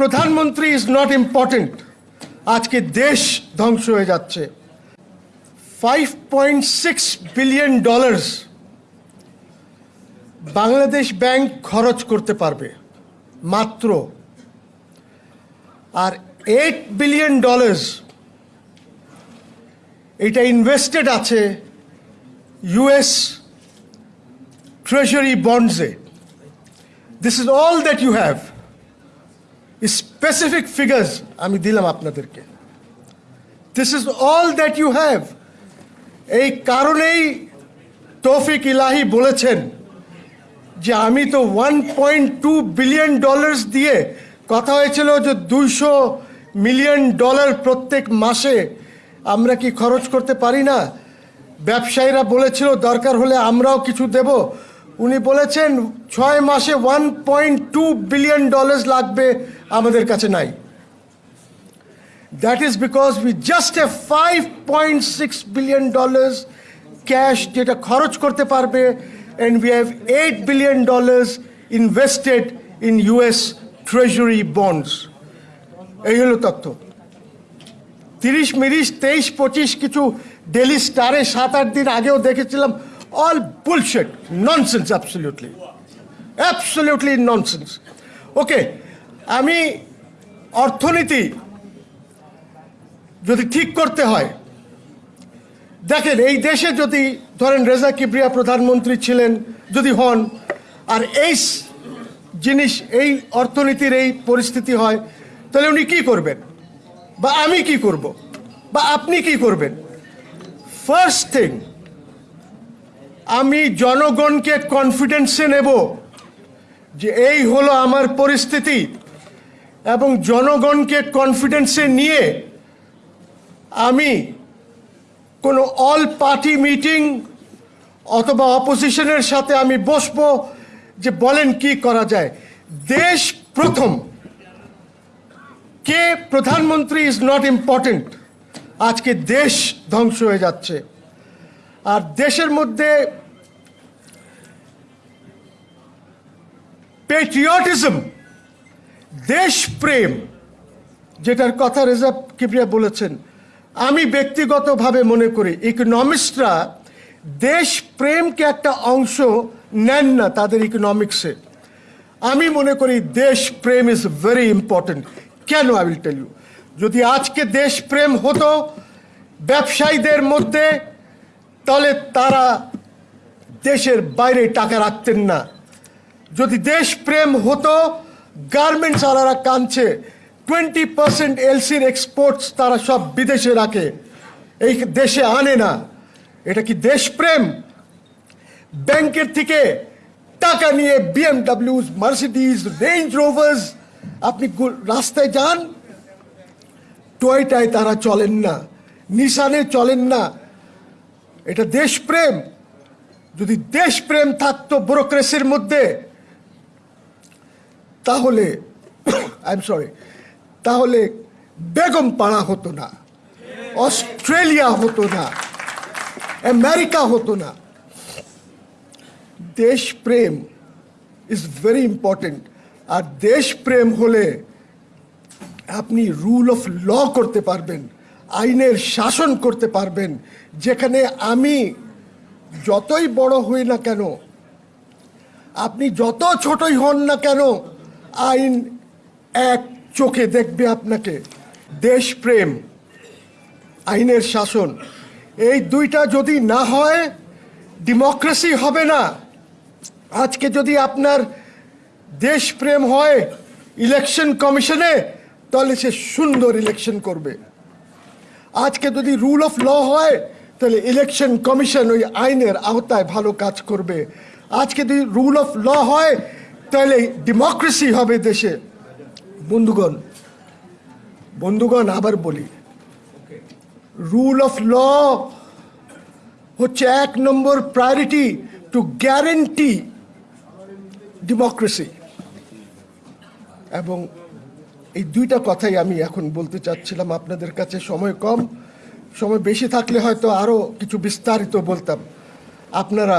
প্রধানমন্ত্রী is not important আজকে দেশ ধ্বংস হয়ে যাচ্ছে। Five point six billion dollars Bangladesh bank খরচ করতে পারবে, মাত্র। আর এইট বিলিয়ন ডলার্স এটা ইনভেস্টেড আছে US treasury বন্ডসে this is all that you have specific figures আমি দিলাম আপনাদেরকে। This is all that you have এই কারণেই তৌফিক ইলাহি বলেছেন যে আমি তো one point two billion dollars দিয়ে কথা হয়েছিল যে দুইশো মিলিয়ন ডলার প্রত্যেক মাসে আমরা কি খরচ করতে পারি না? ব্যবসায়ীরা বলেছিল দরকার হলে আমরাও কিছু দেব। উনি বলেছেন ছয় মাসে one point two billion dollars লাগবে আমাদের কাছে নাই। That is because we just a five point six billion dollars cash যেটা খরচ করতে পারবে and we have eight billion dollars invested in US treasury bonds এই হলো তথ্য। তিরিশ, মিরিশ, তেইশ, পঁচিশ কিছু ডেলি স্টারে সাত, আট দিন আগেও দেখেছিলাম। All bullshit nonsense absolutely absolutely nonsense okay আমি অর্থনীতি যদি ঠিক করতে হয়, দেখেন, এই দেশে যদি ধরেন রেজা কিবরিয়া প্রধানমন্ত্রী ছিলেন, যদি হন, আর এই জিনিস, এই অর্থনীতির এই পরিস্থিতি হয়, তাহলে উনি কি করবেন? বা আমি কি করব? বা আপনি কি করবেন? ফার্স্ট থিং আমি জনগণকে কনফিডেন্সে নেব যে এই হলো আমার পরিস্থিতি এবং জনগণকে কনফিডেন্সে নিয়ে আমি কোনো অল পার্টি মিটিং অথবা অপোজিশনের সাথে আমি বসবো যে বলেন কি করা যায়। দেশ প্রথম। কে? প্রধানমন্ত্রী ইজ নট ইম্পর্টেন্ট আজকে দেশ ধ্বংস হয়ে যাচ্ছে। আর দেশের মধ্যে পেট্রিয়টিজম দেশপ্রেম, যেটার কথা রেজা কিবরিয়া বলেছেন, আমি ব্যক্তিগতভাবে মনে করি ইকোনমিস্টরা দেশপ্রেমকে একটা অংশ নেন না তাদের ইকোনমিক্সে আমি মনে করি দেশপ্রেম ইজ ভেরি ইম্পর্টেন্ট কেন? আই উইল টেল ইউ যদি আজকে দেশপ্রেম হতো, ব্যবসায়ীদের মধ্যে তাহলে তারা দেশের বাইরে টাকা রাখতেন না। যদি দেশপ্রেম হতো গার্মেন্টস আলারা কাঁদছে টোয়েন্টি পার্সেন্ট এলসির এক্সপোর্টস তারা সব বিদেশে রাখে। এই দেশে আনে না। এটা কি দেশপ্রেম ব্যাংকের থেকে টাকা নিয়ে বিএমডাব্লিউ মার্সিডিজ রেঞ্জ রোভার্স আপনি রাস্তায় যান টয়টায় তারা চলেন না নিশানে চলেন না। এটা দেশপ্রেম। যদি দেশপ্রেম থাকতো ব্যুরোক্রেসির মধ্যে, তাহলে আই এম সরি তাহলে বেগম পাড়া হতো না, অস্ট্রেলিয়া হতো না, আমেরিকা হতো না। দেশপ্রেম ইজ ভেরি ইম্পর্টেন্ট আর দেশপ্রেম হলে আপনি রুল অফ ল করতে পারবেন। আইনের শাসন করতে পারবেন, যেখানে আমি যতই বড় হই না কেন, আপনি যত ছোটই হন না কেন, আইন এক চোখে দেখবে আপনাকে। দেশপ্রেম, আইনের শাসন, এই দুইটা যদি না হয়, ডেমোক্রেসি হবে না। আজকে যদি আপনার দেশপ্রেম হয় ইলেকশন কমিশনে, তাহলে সে সুন্দর ইলেকশন করবে। আজকে যদি রুল অফ ল হয়, তাহলে ইলেকশন কমিশন ওই আইনের আওতায় ভালো কাজ করবে। আজকে যদি রুল অফ ল হয়, তাহলে ডেমোক্রেসি হবে দেশে। বন্ধুগণ বন্ধুগণ আবার বলি রুল অফ ল হচ্ছে এক নম্বর প্রায়োরিটি টু গ্যারেন্টি ডেমোক্রেসি এবং এই দুইটা কথাই আমি এখন বলতে চাচ্ছিলাম আপনাদের কাছে। সময় কম, সময় বেশি থাকলে হয়তো আরও কিছু বিস্তারিত বলতাম। আপনারা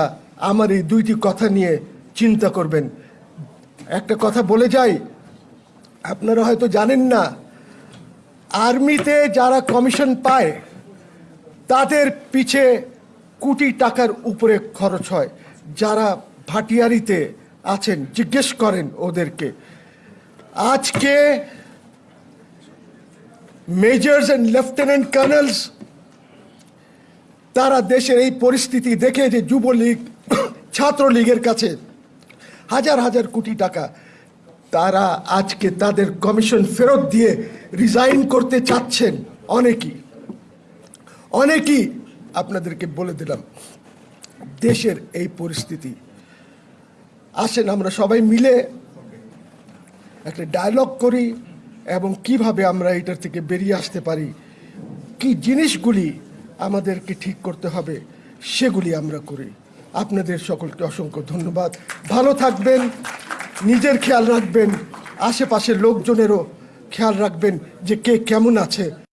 আমার এই দুইটি কথা নিয়ে চিন্তা করবেন। একটা কথা বলে যাই, আপনারা হয়তো জানেন না, আর্মিতে যারা কমিশন পায়, তাদের পিছে কোটি টাকার উপরে খরচ হয়। যারা ভাটিয়ারিতে আছেন, জিজ্ঞেস করেন ওদেরকে, আজকে মেজর্স অ্যান্ড লেফটেন্যান্ট কর্নেলস তারা দেশের এই পরিস্থিতি দেখে যে যুবলীগ, ছাত্রলীগের কাছে হাজার হাজার কোটি টাকা তারা আজকে তাদের কমিশন ফেরত দিয়ে রিজাইন করতে চাচ্ছেন অনেকেই। অনেকেই আপনাদেরকে বলে দিলাম, দেশের এই পরিস্থিতি। আসেন আমরা সবাই মিলে একটা ডায়লগ করি। এবং কীভাবে আমরা এটার থেকে বেরিয়ে আসতে পারি, কি জিনিসগুলি আমাদেরকে ঠিক করতে হবে, সেগুলি আমরা করি। আপনাদের সকলকে অসংখ্য ধন্যবাদ। ভালো থাকবেন, নিজের খেয়াল রাখবেন, আশেপাশের লোকজনেরও খেয়াল রাখবেন যে কে কেমন আছে।